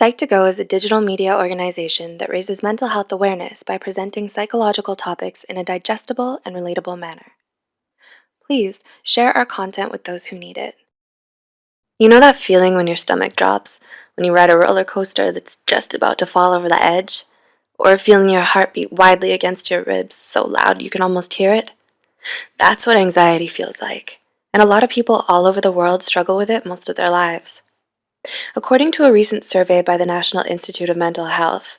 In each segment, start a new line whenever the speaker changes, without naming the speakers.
Psych2Go is a digital media organization that raises mental health awareness by presenting psychological topics in a digestible and relatable manner. Please share our content with those who need it. You know that feeling when your stomach drops, when you ride a roller coaster that's just about to fall over the edge? Or feeling your heart beat widely against your ribs so loud you can almost hear it? That's what anxiety feels like, and a lot of people all over the world struggle with it most of their lives. According to a recent survey by the National Institute of Mental Health,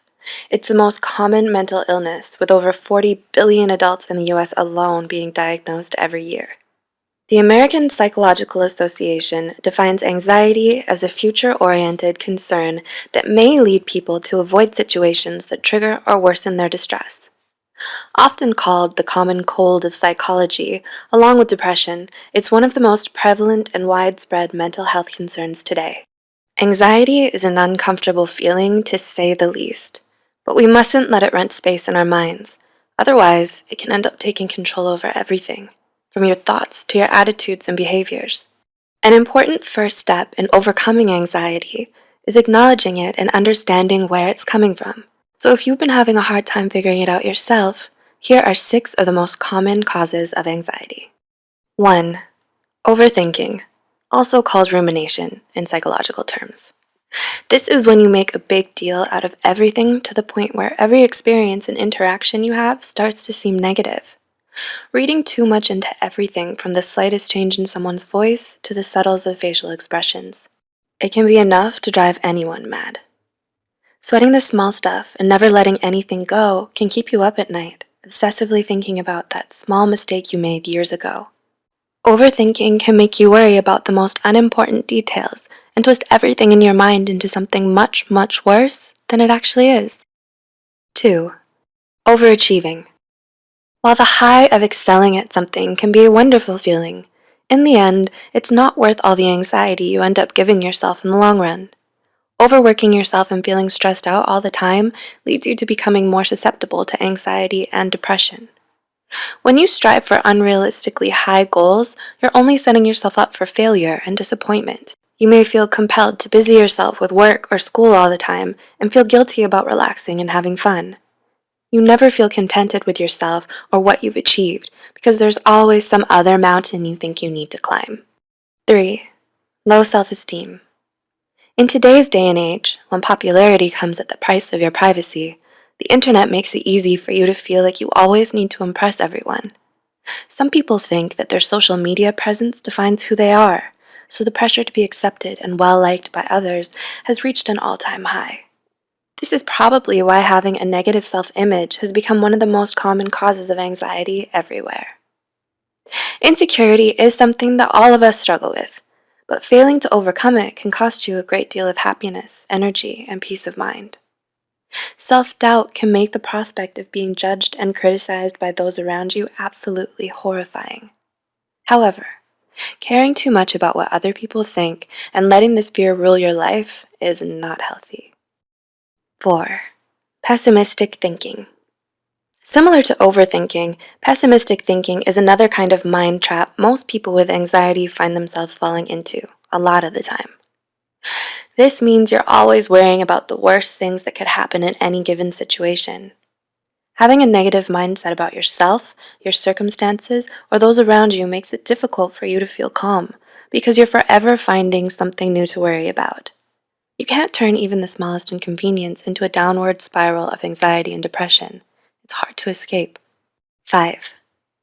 it's the most common mental illness, with over 40 billion adults in the US alone being diagnosed every year. The American Psychological Association defines anxiety as a future-oriented concern that may lead people to avoid situations that trigger or worsen their distress. Often called the common cold of psychology, along with depression, it's one of the most prevalent and widespread mental health concerns today. Anxiety is an uncomfortable feeling to say the least, but we mustn't let it rent space in our minds. Otherwise, it can end up taking control over everything, from your thoughts to your attitudes and behaviors. An important first step in overcoming anxiety is acknowledging it and understanding where it's coming from. So if you've been having a hard time figuring it out yourself, here are six of the most common causes of anxiety. 1. Overthinking also called rumination in psychological terms. This is when you make a big deal out of everything to the point where every experience and interaction you have starts to seem negative. Reading too much into everything from the slightest change in someone's voice to the subtles of facial expressions. It can be enough to drive anyone mad. Sweating the small stuff and never letting anything go can keep you up at night, obsessively thinking about that small mistake you made years ago. Overthinking can make you worry about the most unimportant details and twist everything in your mind into something much, much worse than it actually is. 2. Overachieving. While the high of excelling at something can be a wonderful feeling, in the end, it's not worth all the anxiety you end up giving yourself in the long run. Overworking yourself and feeling stressed out all the time leads you to becoming more susceptible to anxiety and depression. When you strive for unrealistically high goals, you're only setting yourself up for failure and disappointment. You may feel compelled to busy yourself with work or school all the time and feel guilty about relaxing and having fun. You never feel contented with yourself or what you've achieved because there's always some other mountain you think you need to climb. 3. Low self-esteem. In today's day and age, when popularity comes at the price of your privacy, the internet makes it easy for you to feel like you always need to impress everyone. Some people think that their social media presence defines who they are, so the pressure to be accepted and well-liked by others has reached an all-time high. This is probably why having a negative self-image has become one of the most common causes of anxiety everywhere. Insecurity is something that all of us struggle with, but failing to overcome it can cost you a great deal of happiness, energy, and peace of mind. Self-doubt can make the prospect of being judged and criticized by those around you absolutely horrifying. However, caring too much about what other people think and letting this fear rule your life is not healthy. 4. Pessimistic thinking. Similar to overthinking, pessimistic thinking is another kind of mind trap most people with anxiety find themselves falling into, a lot of the time. This means you're always worrying about the worst things that could happen in any given situation. Having a negative mindset about yourself, your circumstances, or those around you makes it difficult for you to feel calm because you're forever finding something new to worry about. You can't turn even the smallest inconvenience into a downward spiral of anxiety and depression. It's hard to escape. 5.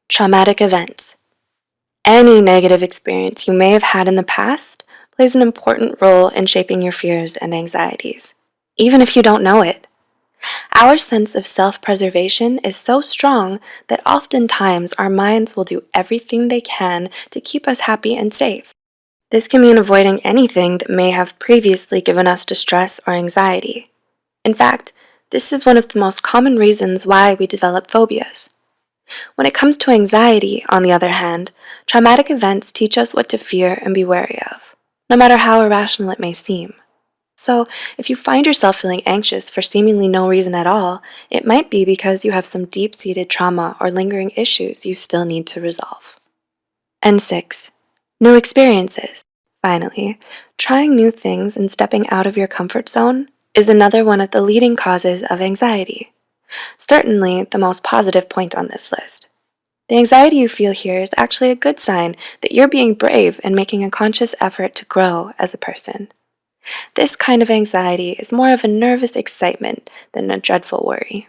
Traumatic events. Any negative experience you may have had in the past plays an important role in shaping your fears and anxieties, even if you don't know it. Our sense of self-preservation is so strong that oftentimes our minds will do everything they can to keep us happy and safe. This can mean avoiding anything that may have previously given us distress or anxiety. In fact, this is one of the most common reasons why we develop phobias. When it comes to anxiety, on the other hand, traumatic events teach us what to fear and be wary of no matter how irrational it may seem. So, if you find yourself feeling anxious for seemingly no reason at all, it might be because you have some deep-seated trauma or lingering issues you still need to resolve. And 6. New experiences. Finally, trying new things and stepping out of your comfort zone is another one of the leading causes of anxiety. Certainly the most positive point on this list. The anxiety you feel here is actually a good sign that you're being brave and making a conscious effort to grow as a person. This kind of anxiety is more of a nervous excitement than a dreadful worry.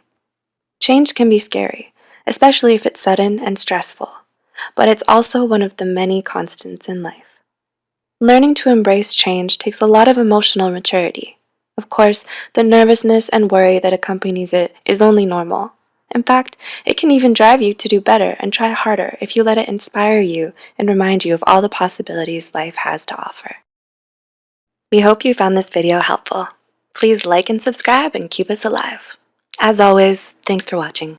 Change can be scary, especially if it's sudden and stressful, but it's also one of the many constants in life. Learning to embrace change takes a lot of emotional maturity. Of course, the nervousness and worry that accompanies it is only normal. In fact, it can even drive you to do better and try harder if you let it inspire you and remind you of all the possibilities life has to offer. We hope you found this video helpful. Please like and subscribe and keep us alive. As always, thanks for watching.